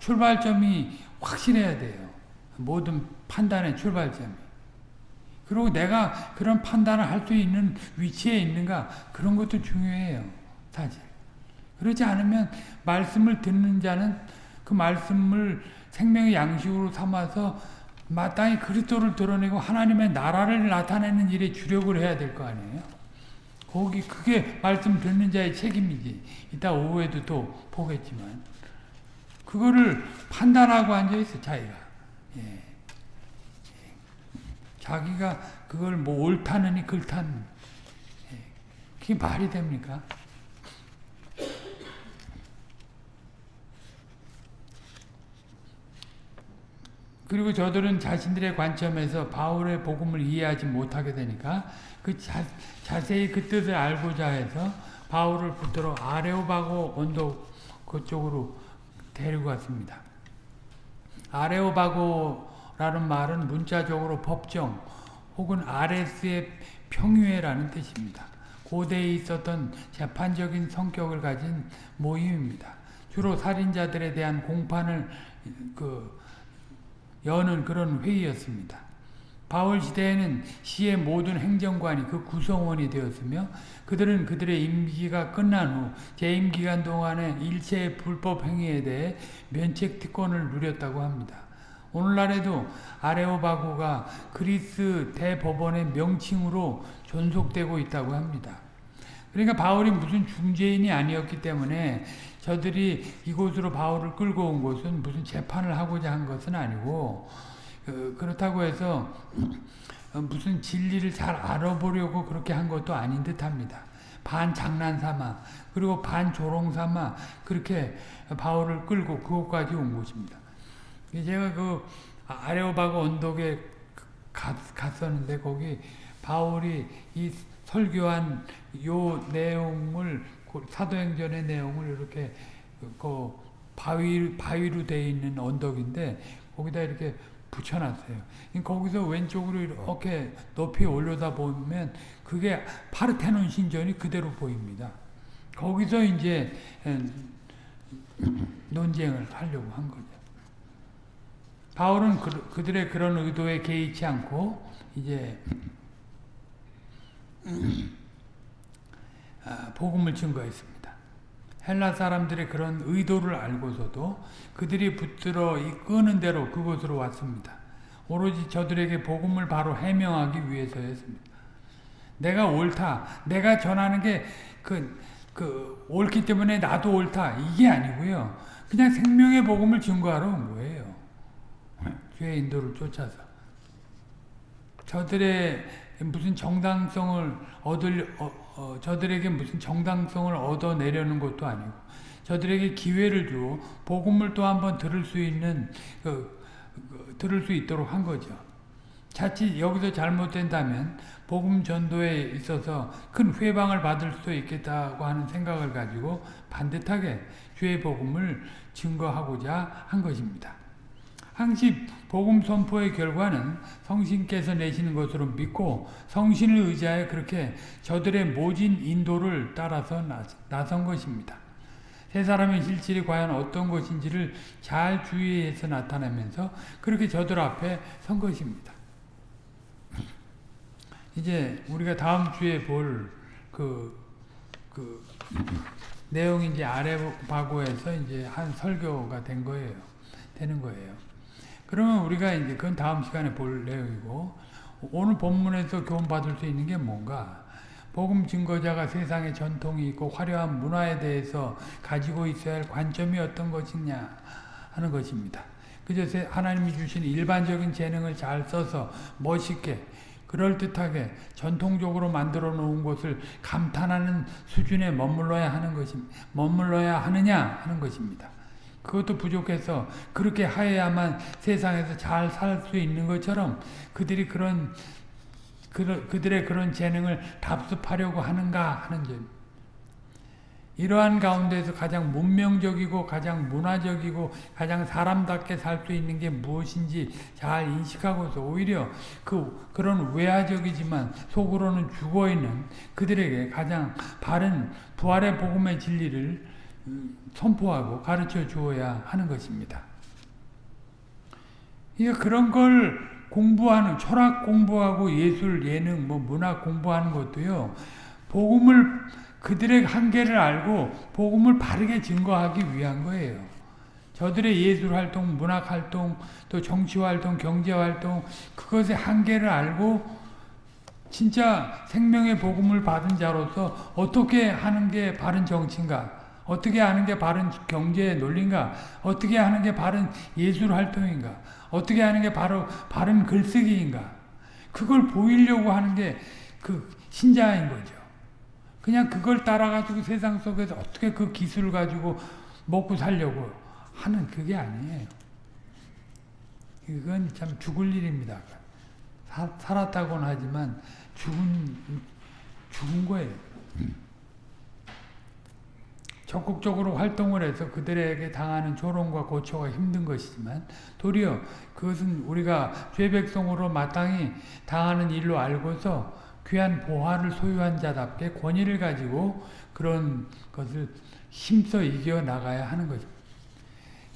출발점이 확실해야 돼요. 모든 판단의 출발점이. 그리고 내가 그런 판단을 할 수 있는 위치에 있는가 그런 것도 중요해요. 사실. 그렇지 않으면 말씀을 듣는 자는 그 말씀을 생명의 양식으로 삼아서 마땅히 그리스도를 드러내고 하나님의 나라를 나타내는 일에 주력을 해야 될 거 아니에요. 거기 그게 말씀 듣는 자의 책임이지. 이따 오후에도 또 보겠지만 그거를 판단하고 앉아 있어 자기가. 예. 자기가 그걸 뭐 옳다느니 그렇다는 예. 그게 말이 됩니까? 그리고 저들은 자신들의 관점에서 바울의 복음을 이해하지 못하게 되니까 그 자, 자세히 그 뜻을 알고자 해서 바울을 붙들어 아레오바고 언덕 그쪽으로 데리고 갔습니다. 아레오바고 라는 말은 문자적으로 법정 혹은 아레스의 평유회라는 뜻입니다. 고대에 있었던 재판적인 성격을 가진 모임입니다. 주로 살인자들에 대한 공판을 그 여는 그런 회의였습니다. 바울 시대에는 시의 모든 행정관이 그 구성원이 되었으며 그들은 그들의 임기가 끝난 후 재임 기간 동안의 일체의 불법 행위에 대해 면책 특권을 누렸다고 합니다. 오늘날에도 아레오바고가 그리스 대법원의 명칭으로 존속되고 있다고 합니다. 그러니까 바울이 무슨 중재인이 아니었기 때문에 저들이 이곳으로 바울을 끌고 온 것은 무슨 재판을 하고자 한 것은 아니고 그, 그렇다고 해서 무슨 진리를 잘 알아보려고 그렇게 한 것도 아닌 듯합니다. 반 장난 삼아 그리고 반 조롱 삼아 그렇게 바울을 끌고 그곳까지 온 것입니다. 제가 그 아레오바고 언덕에 갔, 갔었는데 거기 바울이 이 설교한 요 내용을 사도행전의 내용을 이렇게 그 바위 바위로 되어 있는 언덕인데 거기다 이렇게 붙여놨어요. 거기서 왼쪽으로 이렇게 높이 올려다 보면 그게 파르테논 신전이 그대로 보입니다. 거기서 이제 논쟁을 하려고 한 거죠. 바울은 그, 들의 그런 의도에 개의치 않고 이제 아, 복음을 증거했습니다. 헬라 사람들의 그런 의도를 알고서도 그들이 붙들어 이끄는 대로 그곳으로 왔습니다. 오로지 저들에게 복음을 바로 해명하기 위해서였습니다. 내가 옳다. 내가 전하는 게 그, 그, 옳기 때문에 나도 옳다. 이게 아니고요. 그냥 생명의 복음을 증거하러 온 거예요. 주의 인도를 쫓아서. 저들의 무슨 정당성을 얻을, 어, 어, 저들에게 무슨 정당성을 얻어내려는 것도 아니고, 저들에게 기회를 주어 복음을 또 한번 들을 수 있는, 그, 그, 들을 수 있도록 한 거죠. 자칫 여기서 잘못된다면 복음 전도에 있어서 큰 회방을 받을 수 있겠다고 하는 생각을 가지고 반듯하게 주의 복음을 증거하고자 한 것입니다. 항시 복음 선포의 결과는 성신께서 내시는 것으로 믿고 성신을 의지하여 그렇게 저들의 모진 인도를 따라서 나선 것입니다. 세 사람의 실질이 과연 어떤 것인지를 잘 주의해서 나타내면서 그렇게 저들 앞에 선 것입니다. 이제 우리가 다음 주에 볼 그, 그, 내용이 이제 아레바고에서 이제 한 설교가 된 거예요. 되는 거예요. 그러면 우리가 이제 그건 다음 시간에 볼 내용이고, 오늘 본문에서 교훈받을 수 있는 게 뭔가? 복음 증거자가 세상에 전통이 있고 화려한 문화에 대해서 가지고 있어야 할 관점이 어떤 것이냐 하는 것입니다. 그저 하나님이 주신 일반적인 재능을 잘 써서 멋있게 그럴듯하게 전통적으로 만들어 놓은 것을 감탄하는 수준에 머물러야 하는 것입 머물러야 하느냐 하는 것입니다. 그것도 부족해서 그렇게 하여야만 세상에서 잘 살 수 있는 것처럼 그들이 그런 그들의 그런 재능을 답습하려고 하는가 하는 점. 이러한 가운데서 가장 문명적이고 가장 문화적이고 가장 사람답게 살 수 있는 게 무엇인지 잘 인식하고서 오히려 그 그런 외화적이지만 속으로는 죽어있는 그들에게 가장 바른 부활의 복음의 진리를 음, 선포하고 가르쳐 주어야 하는 것입니다. 그러니까 그런 걸 공부하는 철학 공부하고 예술 예능 뭐 문학 공부하는 것도요. 복음을 그들의 한계를 알고 복음을 바르게 증거하기 위한 거예요. 저들의 예술 활동, 문학 활동, 또 정치 활동, 경제 활동 그것의 한계를 알고 진짜 생명의 복음을 받은 자로서 어떻게 하는 게 바른 정치인가 어떻게 하는 게 바른 경제의 논리인가 어떻게 하는 게 바른 예술 활동인가 어떻게 하는 게 바로 바른 글쓰기인가 그걸 보이려고 하는 게 그 신자인 거죠. 그냥 그걸 따라가지고 세상 속에서 어떻게 그 기술을 가지고 먹고 살려고 하는 그게 아니에요. 이건 참 죽을 일입니다. 사, 살았다고는 하지만 죽은, 죽은 거예요. 적극적으로 활동을 해서 그들에게 당하는 조롱과 고초가 힘든 것이지만 도리어 그것은 우리가 죄백성으로 마땅히 당하는 일로 알고서 귀한 보화를 소유한 자답게 권위를 가지고 그런 것을 힘써 이겨 나가야 하는 거죠.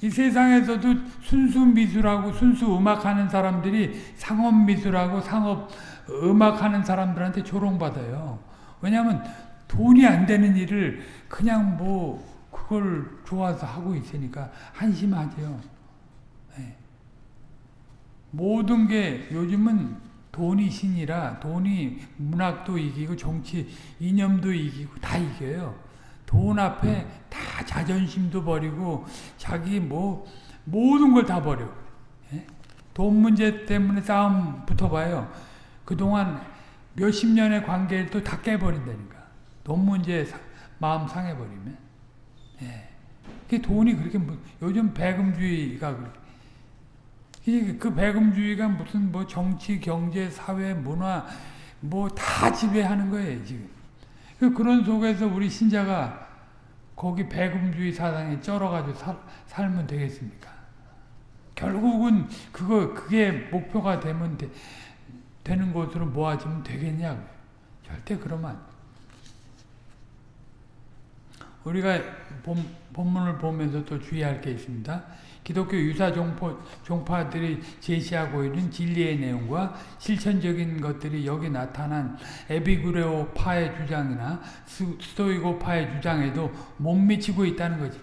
이 세상에서도 순수 미술하고 순수 음악하는 사람들이 상업 미술하고 상업 음악하는 사람들한테 조롱받아요. 왜냐하면 돈이 안 되는 일을 그냥 뭐 그걸 좋아서 하고 있으니까 한심하죠. 네. 모든 게 요즘은 돈이 신이라 돈이 문학도 이기고 정치 이념도 이기고 다 이겨요. 돈 앞에 다 자존심도 버리고 자기 뭐 모든 걸 다 버려. 예? 돈 문제 때문에 싸움 붙어봐요. 그동안 몇십 년의 관계를 또 다 깨버린다니까. 돈 문제에 사, 마음 상해버리면. 예. 그 돈이 그렇게, 뭐, 요즘 배금주의가 그렇게. 그 배금주의가 무슨 뭐 정치, 경제, 사회, 문화, 뭐 다 지배하는 거예요, 지금. 그 그런 속에서 우리 신자가 거기 배금주의 사상에 쩔어가지고 살, 살면 되겠습니까? 결국은 그거, 그게 목표가 되면 되, 되는 것으로 모아지면 되겠냐고. 절대 그러면. 우리가 본, 본문을 보면서 또 주의할 게 있습니다. 기독교 유사 종파, 종파들이 제시하고 있는 진리의 내용과 실천적인 것들이 여기 나타난 에비구레오 파의 주장이나 스토이고 파의 주장에도 못 미치고 있다는 거지.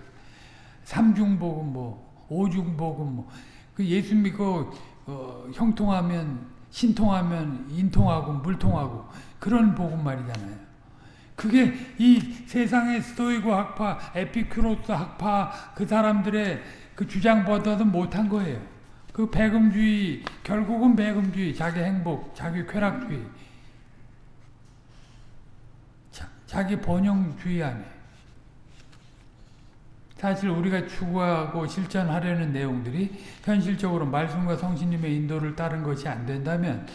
삼중복음 뭐, 오중복음 뭐, 그 예수 믿고 어, 형통하면 신통하면 인통하고 물통하고 그런 복음 말이잖아요. 그게 이 세상의 스토이고 학파, 에피큐로스 학파 그 사람들의 그 주장보다도 못한 거예요. 그 배금주의, 결국은 배금주의, 자기 행복, 자기 쾌락주의, 자, 자기 번영주의 안에. 사실 우리가 추구하고 실천하려는 내용들이 현실적으로 말씀과 성신님의 인도를 따른 것이 안 된다면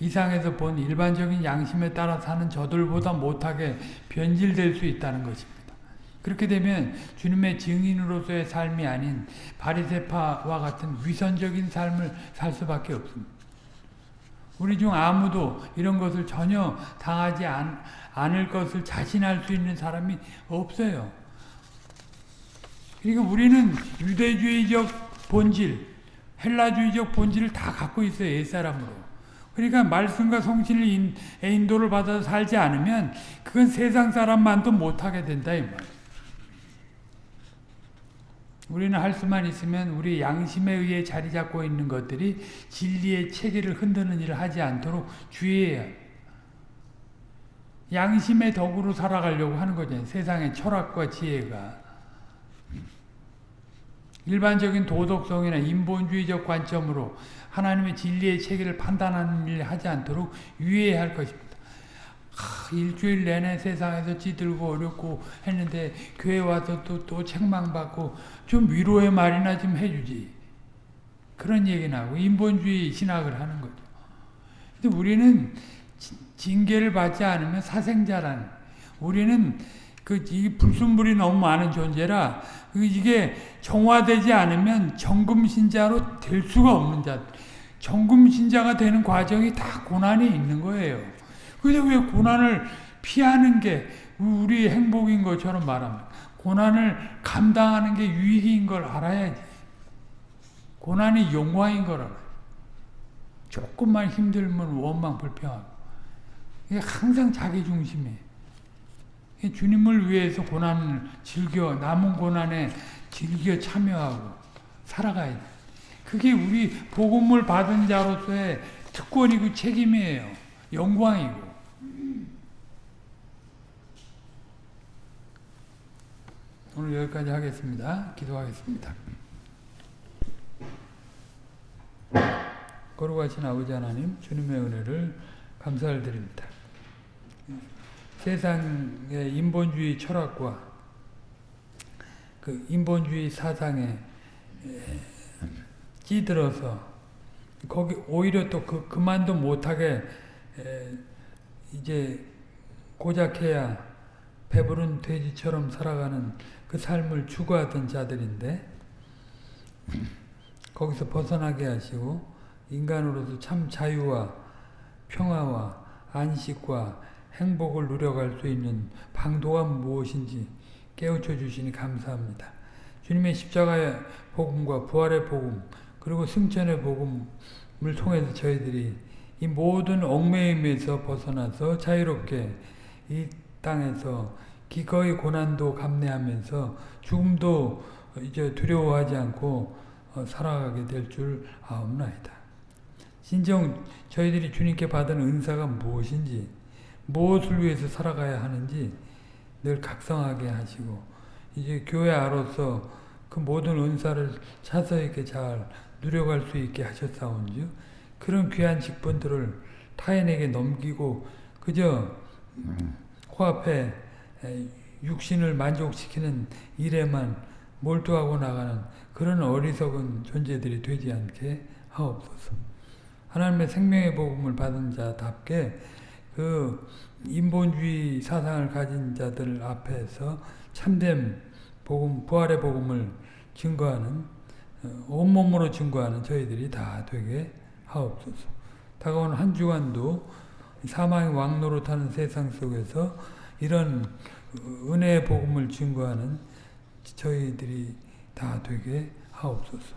이상에서 본 일반적인 양심에 따라 사는 저들보다 못하게 변질될 수 있다는 것입니다. 그렇게 되면 주님의 증인으로서의 삶이 아닌 바리세파와 같은 위선적인 삶을 살 수밖에 없습니다. 우리 중 아무도 이런 것을 전혀 당하지 않, 않을 것을 자신할 수 있는 사람이 없어요. 그러니까 우리는 유대주의적 본질, 헬라주의적 본질을 다 갖고 있어요. 옛사람으로. 그러니까 말씀과 성신을 인도를 받아서 살지 않으면 그건 세상 사람만도 못하게 된다 이 말. 우리는 할 수만 있으면 우리 양심에 의해 자리 잡고 있는 것들이 진리의 체계를 흔드는 일을 하지 않도록 주의해야 양심의 덕으로 살아가려고 하는 거잖아요. 세상의 철학과 지혜가. 일반적인 도덕성이나 인본주의적 관점으로 하나님의 진리의 체계를 판단하는 일을 하지 않도록 유의해야 할 것입니다. 하, 일주일 내내 세상에서 찌들고 어렵고 했는데 교회 와서 또, 또 책망받고 좀 위로의 말이나 좀 해주지. 그런 얘기나 하고 인본주의 신학을 하는 거죠. 근데 우리는 징계를 받지 않으면 사생자라는 우리는 그 이 불순물이 너무 많은 존재라 그 이게 정화되지 않으면 정금 신자로 될 수가 없는 자. 정금 신자가 되는 과정이 다 고난이 있는 거예요. 근데 왜 고난을 피하는 게 우리 행복인 것처럼 말합니다. 고난을 감당하는 게 유익인 걸 알아야지. 고난이 영화인 걸 알아요. 조금만 힘들면 원망 불평하고. 이게 항상 자기 중심이에요. 주님을 위해서 고난을 즐겨 남은 고난에 즐겨 참여하고 살아가야 돼. 그게 우리 복음을 받은 자로서의 특권이고 책임이에요. 영광이고. 오늘 여기까지 하겠습니다. 기도하겠습니다. 거룩하신 아버지 하나님 주님의 은혜를 감사를 드립니다. 세상의 인본주의 철학과 그 인본주의 사상에 찌들어서 거기 오히려 또 그, 그만도 못하게 이제 고작해야 배부른 돼지처럼 살아가는 그 삶을 추구하던 자들인데 거기서 벗어나게 하시고 인간으로서 참 자유와 평화와 안식과 행복을 누려갈 수 있는 방도가 무엇인지 깨우쳐 주시니 감사합니다. 주님의 십자가의 복음과 부활의 복음 그리고 승천의 복음을 통해서 저희들이 이 모든 얽매임에서 벗어나서 자유롭게 이 땅에서 기꺼이 고난도 감내하면서 죽음도 이제 두려워하지 않고 어, 살아가게 될 줄 아옵나이다. 진정 저희들이 주님께 받은 은사가 무엇인지 무엇을 위해서 살아가야 하는지 늘 각성하게 하시고 이제 교회 아로서 그 모든 은사를 차서 있게 잘 누려갈 수 있게 하셨사온즉 그런 귀한 직분들을 타인에게 넘기고 그저 코앞에 에, 육신을 만족시키는 일에만 몰두하고 나가는 그런 어리석은 존재들이 되지 않게 하옵소서. 하나님의 생명의 복음을 받은 자답게 그 인본주의 사상을 가진 자들 앞에서 참된 복음, 부활의 복음을 증거하는 어, 온몸으로 증거하는 저희들이 다 되게 하옵소서. 다가오는 한 주간도 사망의 왕노릇하는 세상 속에서 이런 은혜의 복음을 증거하는 저희들이 다 되게 하옵소서.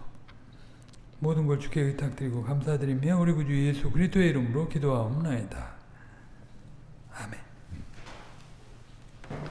모든 걸 주께 의탁드리고 감사드리며 우리 구주 예수 그리스도의 이름으로 기도하옵나이다. 아멘.